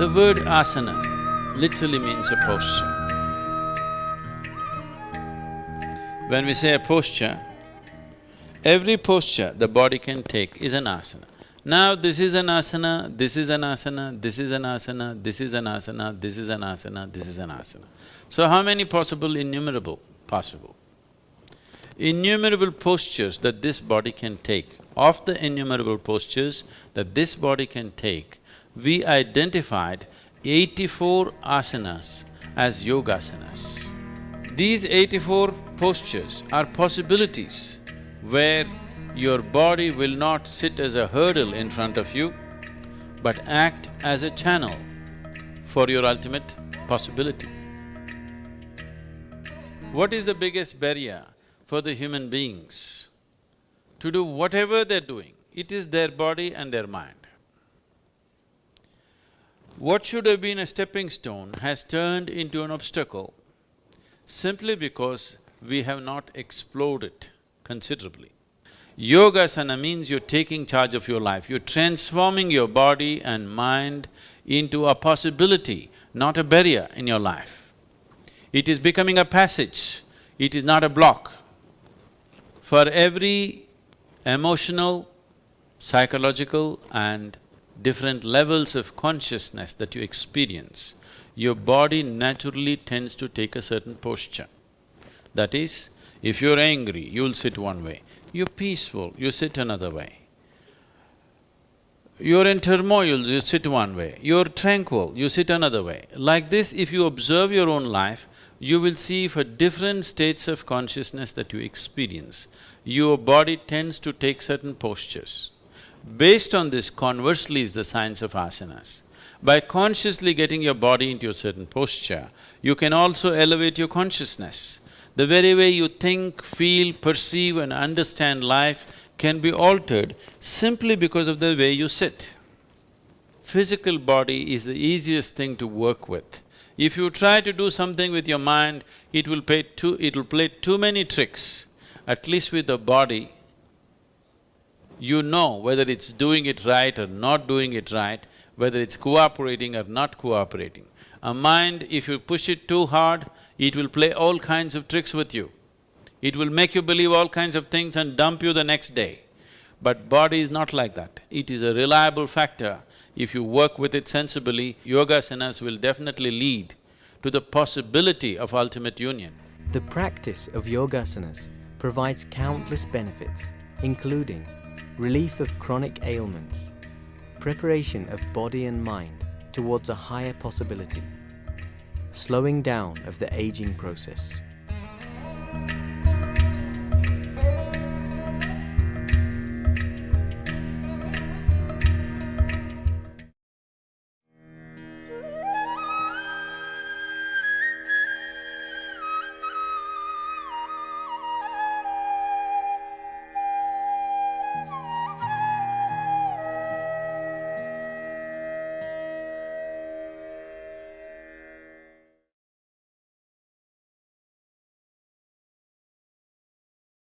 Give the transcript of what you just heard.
The word asana literally means a posture. When we say a posture, every posture the body can take is an asana. Now this is an asana, this is an asana, this is an asana, this is an asana, this is an asana, this is an asana. So how many possible? Innumerable possible. Innumerable postures that this body can take. Of the innumerable postures that this body can take, we identified eighty-four asanas as yogasanas. These eighty-four postures are possibilities where your body will not sit as a hurdle in front of you, but act as a channel for your ultimate possibility. What is the biggest barrier for the human beings? To do whatever they're doing, it is their body and their mind. What should have been a stepping stone has turned into an obstacle simply because we have not explored it considerably. Yogasana means you're taking charge of your life, you're transforming your body and mind into a possibility, not a barrier in your life. It is becoming a passage, it is not a block. For every emotional, psychological and different levels of consciousness that you experience, your body naturally tends to take a certain posture. That is, if you're angry, you'll sit one way. You're peaceful, you sit another way. You're in turmoil, you sit one way. You're tranquil, you sit another way. Like this, if you observe your own life, you will see for different states of consciousness that you experience, your body tends to take certain postures. Based on this, conversely is the science of asanas. By consciously getting your body into a certain posture, you can also elevate your consciousness. The very way you think, feel, perceive and understand life can be altered simply because of the way you sit. Physical body is the easiest thing to work with. If you try to do something with your mind, it will play too… it'll play too many tricks. At least with the body, you know whether it's doing it right or not doing it right, whether it's cooperating or not cooperating. A mind, if you push it too hard, it will play all kinds of tricks with you. It will make you believe all kinds of things and dump you the next day. But body is not like that. It is a reliable factor. If you work with it sensibly, yoga yogasanas will definitely lead to the possibility of ultimate union. The practice of yoga yogasanas provides countless benefits, including relief of chronic ailments, preparation of body and mind towards a higher possibility, slowing down of the aging process,